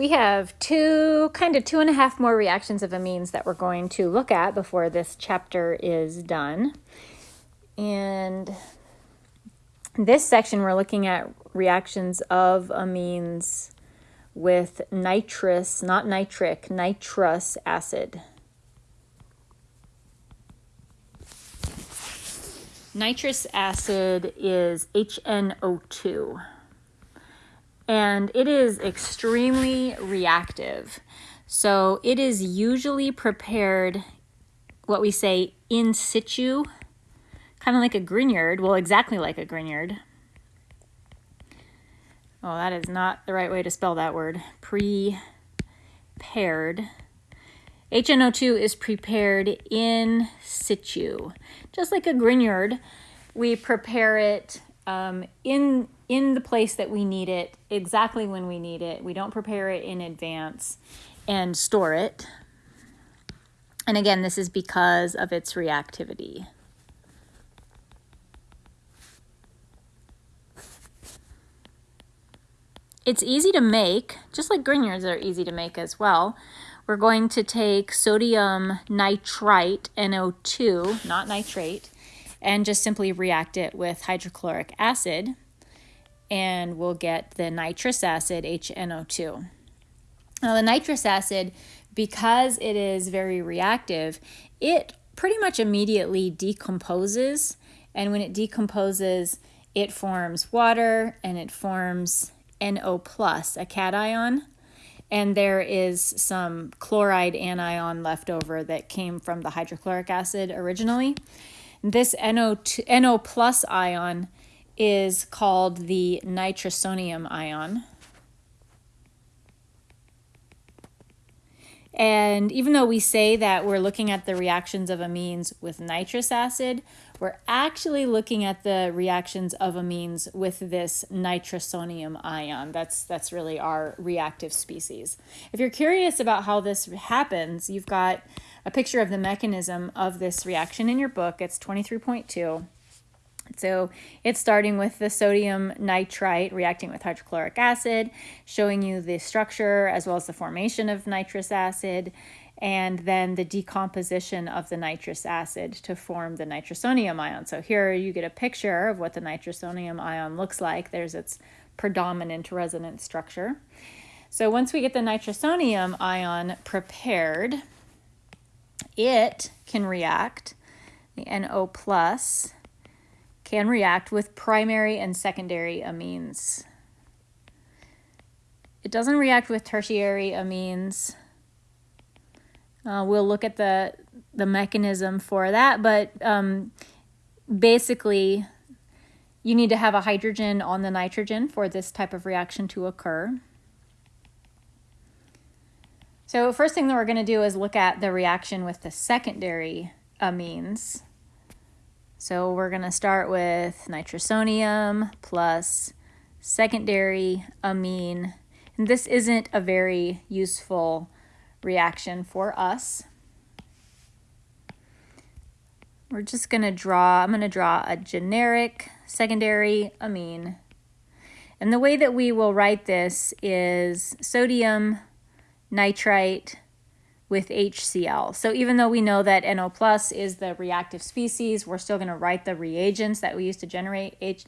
we have two, kind of two and a half more reactions of amines that we're going to look at before this chapter is done. And this section, we're looking at reactions of amines with nitrous, not nitric, nitrous acid. Nitrous acid is HNO2 and it is extremely reactive. So it is usually prepared, what we say, in situ, kind of like a Grignard. Well, exactly like a Grignard. Oh, that is not the right way to spell that word. Prepared. HNO2 is prepared in situ. Just like a Grignard, we prepare it um, in in the place that we need it, exactly when we need it. We don't prepare it in advance and store it. And again, this is because of its reactivity. It's easy to make, just like Grignards are easy to make as well. We're going to take sodium nitrite, NO2, not nitrate, and just simply react it with hydrochloric acid and we'll get the nitrous acid, HNO2. Now the nitrous acid, because it is very reactive, it pretty much immediately decomposes. And when it decomposes, it forms water and it forms NO plus, a cation. And there is some chloride anion left over that came from the hydrochloric acid originally. This NO2, NO plus ion is called the nitrosonium ion. And even though we say that we're looking at the reactions of amines with nitrous acid, we're actually looking at the reactions of amines with this nitrosonium ion. That's, that's really our reactive species. If you're curious about how this happens, you've got a picture of the mechanism of this reaction in your book. It's 23.2. So it's starting with the sodium nitrite reacting with hydrochloric acid, showing you the structure as well as the formation of nitrous acid, and then the decomposition of the nitrous acid to form the nitrosonium ion. So here you get a picture of what the nitrosonium ion looks like. There's its predominant resonance structure. So once we get the nitrosonium ion prepared, it can react, the NO plus, can react with primary and secondary amines. It doesn't react with tertiary amines. Uh, we'll look at the, the mechanism for that, but um, basically you need to have a hydrogen on the nitrogen for this type of reaction to occur. So first thing that we're going to do is look at the reaction with the secondary amines. So we're going to start with nitrosonium plus secondary amine. And this isn't a very useful reaction for us. We're just going to draw, I'm going to draw a generic secondary amine. And the way that we will write this is sodium nitrite with HCl. So even though we know that NO plus is the reactive species, we're still going to write the reagents that we use to generate H,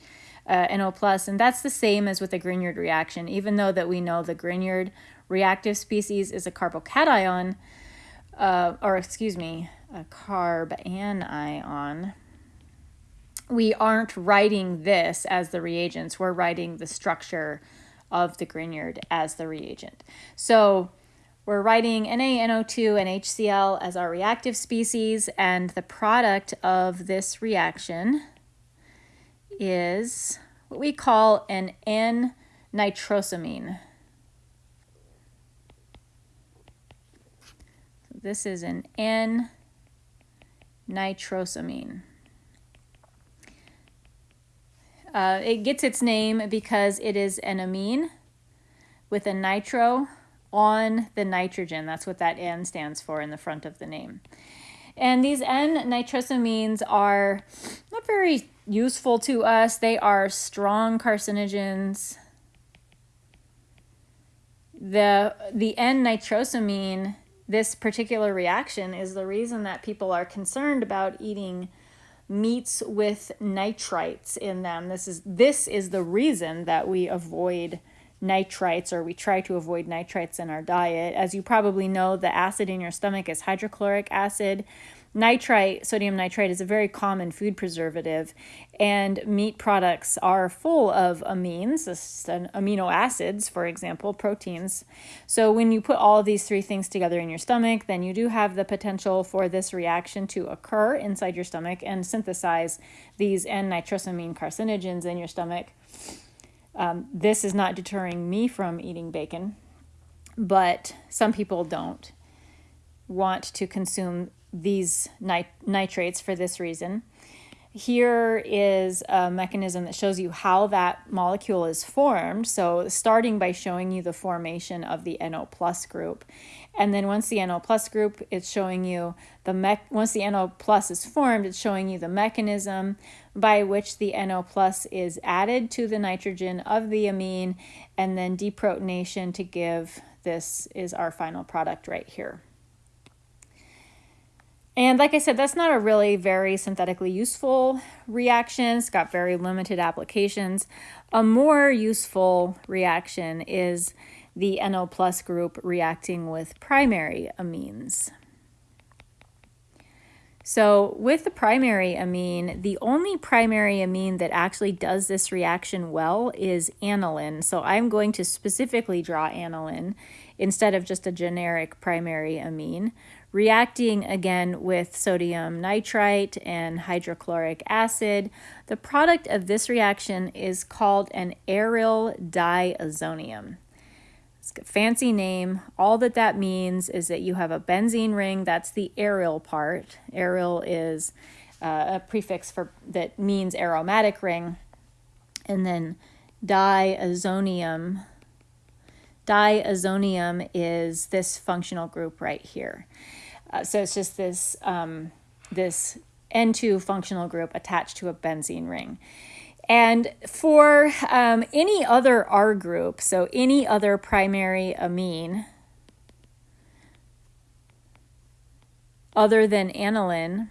uh, NO plus, and that's the same as with the Grignard reaction. Even though that we know the Grignard reactive species is a carbocation, uh, or excuse me, a carb anion, we aren't writing this as the reagents. We're writing the structure of the Grignard as the reagent. So we're writing NaNO2 and HCl as our reactive species, and the product of this reaction is what we call an N-nitrosamine. This is an N-nitrosamine. Uh, it gets its name because it is an amine with a nitro on the nitrogen. That's what that N stands for in the front of the name. And these N-nitrosamines are not very useful to us. They are strong carcinogens. the the N-nitrosamine, this particular reaction is the reason that people are concerned about eating meats with nitrites in them. This is this is the reason that we avoid nitrites or we try to avoid nitrites in our diet. As you probably know, the acid in your stomach is hydrochloric acid. Nitrite, sodium nitrite, is a very common food preservative, and meat products are full of amines, amino acids, for example, proteins. So, when you put all these three things together in your stomach, then you do have the potential for this reaction to occur inside your stomach and synthesize these N nitrosamine carcinogens in your stomach. Um, this is not deterring me from eating bacon, but some people don't want to consume these nit- nitrates for this reason. Here is a mechanism that shows you how that molecule is formed. So, starting by showing you the formation of the NO plus group. And then once the NO plus group, it's showing you the mech. Once the NO plus is formed, it's showing you the mechanism by which the NO plus is added to the nitrogen of the amine, and then deprotonation to give this is our final product right here. And like I said, that's not a really very synthetically useful reaction. It's got very limited applications. A more useful reaction is the NO plus group reacting with primary amines. So with the primary amine, the only primary amine that actually does this reaction well is aniline. So I'm going to specifically draw aniline instead of just a generic primary amine reacting again with sodium nitrite and hydrochloric acid. The product of this reaction is called an aryl diazonium. It's a fancy name. All that that means is that you have a benzene ring, that's the aryl part. Aryl is uh, a prefix for that means aromatic ring. And then diazonium diazonium is this functional group right here. Uh, so it's just this, um, this N2 functional group attached to a benzene ring. And for um, any other R group, so any other primary amine other than aniline,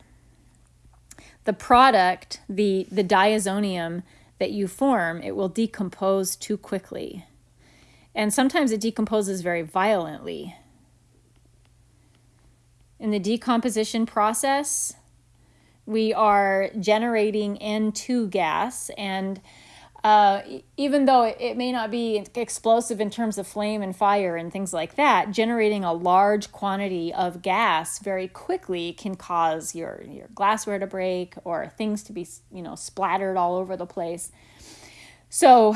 the product, the, the diazonium that you form, it will decompose too quickly. And sometimes it decomposes very violently in the decomposition process, we are generating N2 gas. And uh, even though it may not be explosive in terms of flame and fire and things like that, generating a large quantity of gas very quickly can cause your, your glassware to break or things to be, you know, splattered all over the place. So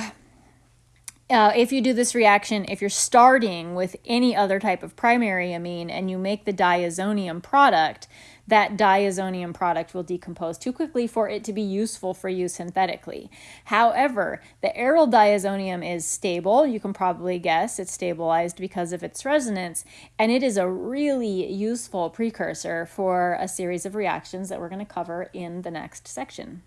uh, if you do this reaction, if you're starting with any other type of primary amine and you make the diazonium product, that diazonium product will decompose too quickly for it to be useful for you synthetically. However, the aryl diazonium is stable. You can probably guess it's stabilized because of its resonance, and it is a really useful precursor for a series of reactions that we're going to cover in the next section.